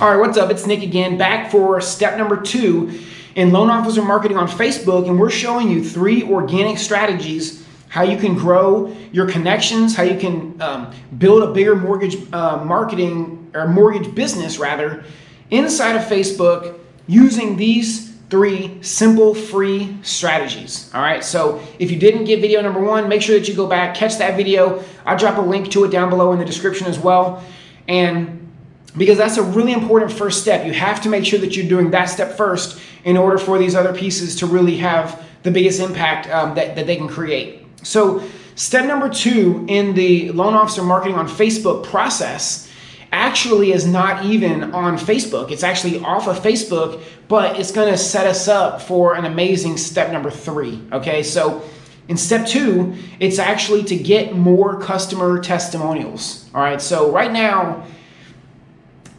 All right, what's up? It's Nick again, back for step number two in loan officer marketing on Facebook, and we're showing you three organic strategies how you can grow your connections, how you can um, build a bigger mortgage uh, marketing or mortgage business rather inside of Facebook using these three simple free strategies. All right, so if you didn't get video number one, make sure that you go back, catch that video. I'll drop a link to it down below in the description as well. And because that's a really important first step. You have to make sure that you're doing that step first in order for these other pieces to really have the biggest impact um, that, that they can create. So step number two in the loan officer marketing on Facebook process actually is not even on Facebook. It's actually off of Facebook, but it's gonna set us up for an amazing step number three, okay? So in step two, it's actually to get more customer testimonials, all right? So right now,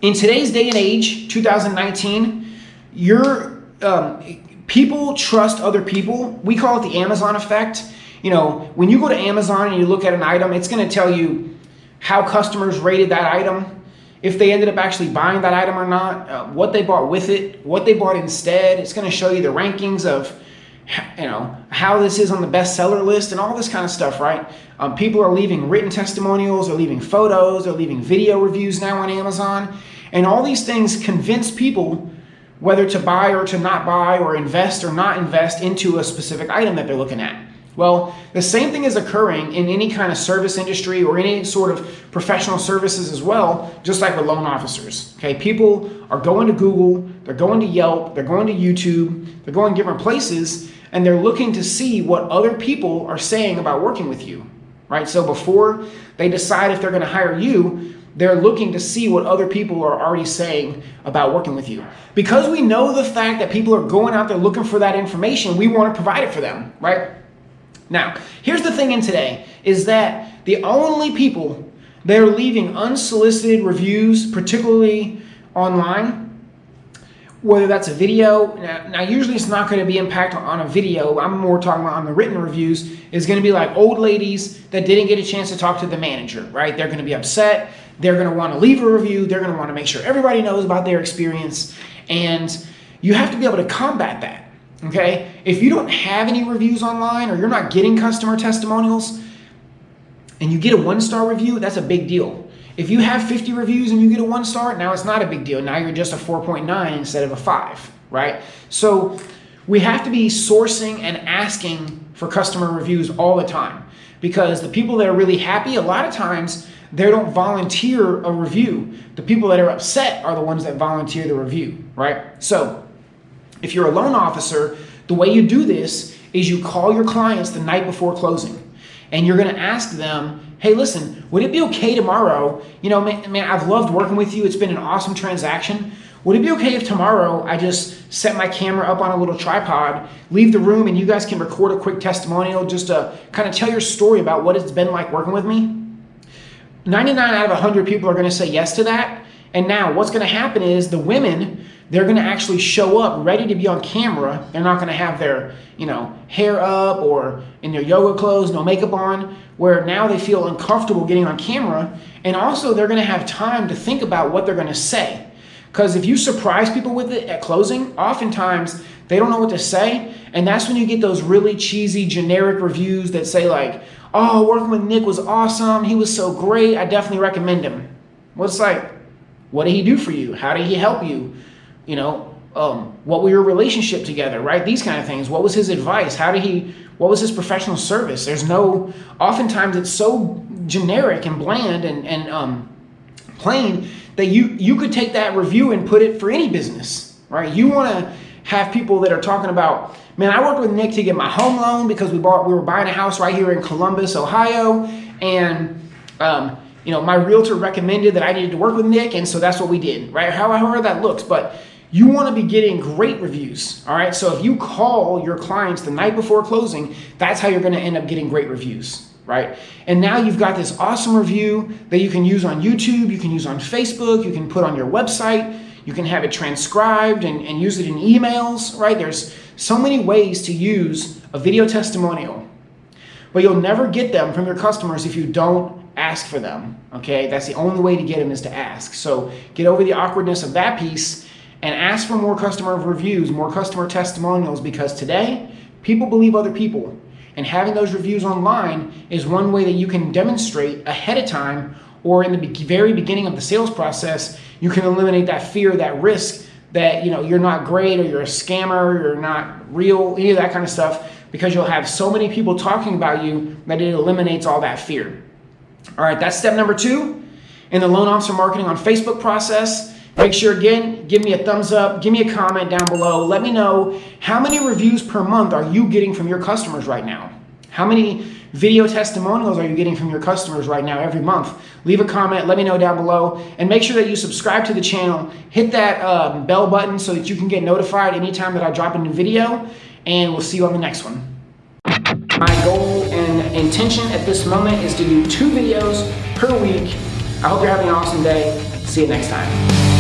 in today's day and age, 2019, your um, people trust other people. We call it the Amazon effect. You know, when you go to Amazon and you look at an item, it's going to tell you how customers rated that item, if they ended up actually buying that item or not, uh, what they bought with it, what they bought instead. It's going to show you the rankings of you know how this is on the bestseller list and all this kind of stuff right? Um, people are leaving written testimonials they're leaving photos they're leaving video reviews now on amazon. And all these things convince people whether to buy or to not buy or invest or not invest into a specific item that they're looking at well the same thing is occurring in any kind of service industry or any sort of professional services as well just like with loan officers okay people are going to google they're going to yelp they're going to youtube they're going different places and they're looking to see what other people are saying about working with you, right? So before they decide if they're going to hire you, they're looking to see what other people are already saying about working with you. Because we know the fact that people are going out there looking for that information, we want to provide it for them, right? Now, here's the thing in today is that the only people that are leaving unsolicited reviews, particularly online, whether that's a video. Now, now usually it's not going to be impact on a video. I'm more talking about on the written reviews is going to be like old ladies that didn't get a chance to talk to the manager, right? They're going to be upset. They're going to want to leave a review. They're going to want to make sure everybody knows about their experience. And you have to be able to combat that. Okay. If you don't have any reviews online or you're not getting customer testimonials and you get a one star review, that's a big deal. If you have 50 reviews and you get a one star, now it's not a big deal. Now you're just a 4.9 instead of a 5, right? So we have to be sourcing and asking for customer reviews all the time because the people that are really happy, a lot of times they don't volunteer a review. The people that are upset are the ones that volunteer the review, right? So if you're a loan officer, the way you do this is you call your clients the night before closing and you're going to ask them hey, listen, would it be okay tomorrow? You know, man, man, I've loved working with you. It's been an awesome transaction. Would it be okay if tomorrow I just set my camera up on a little tripod, leave the room, and you guys can record a quick testimonial just to kind of tell your story about what it's been like working with me? 99 out of 100 people are going to say yes to that. And now what's going to happen is the women, they're going to actually show up ready to be on camera. They're not going to have their, you know, hair up or in their yoga clothes, no makeup on where now they feel uncomfortable getting on camera. And also, they're going to have time to think about what they're going to say. Because if you surprise people with it at closing, oftentimes they don't know what to say. And that's when you get those really cheesy, generic reviews that say, like, oh, working with Nick was awesome. He was so great. I definitely recommend him. Well, it's like, what did he do for you? How did he help you? You know, um, what were your relationship together, right? These kind of things. What was his advice? How did he, what was his professional service? There's no, oftentimes it's so generic and bland and, and um, plain that you, you could take that review and put it for any business, right? You want to have people that are talking about, man, I worked with Nick to get my home loan because we bought, we were buying a house right here in Columbus, Ohio. And, um, you know, my realtor recommended that I needed to work with Nick. And so that's what we did, right? However that looks. But you want to be getting great reviews. All right. So if you call your clients the night before closing, that's how you're going to end up getting great reviews. Right. And now you've got this awesome review that you can use on YouTube, you can use on Facebook, you can put on your website, you can have it transcribed and, and use it in emails. Right. There's so many ways to use a video testimonial, but you'll never get them from your customers if you don't ask for them. Okay, that's the only way to get them is to ask. So get over the awkwardness of that piece and ask for more customer reviews, more customer testimonials because today people believe other people. And having those reviews online is one way that you can demonstrate ahead of time or in the very beginning of the sales process, you can eliminate that fear, that risk that you know you're not great or you're a scammer, you're not real, any of that kind of stuff, because you'll have so many people talking about you that it eliminates all that fear. All right, that's step number two in the loan officer marketing on Facebook process. Make sure again, give me a thumbs up, give me a comment down below. Let me know how many reviews per month are you getting from your customers right now? How many video testimonials are you getting from your customers right now every month? Leave a comment, let me know down below, and make sure that you subscribe to the channel. Hit that uh, bell button so that you can get notified anytime that I drop a new video, and we'll see you on the next one. My goal and intention at this moment is to do two videos per week. I hope you're having an awesome day. See you next time.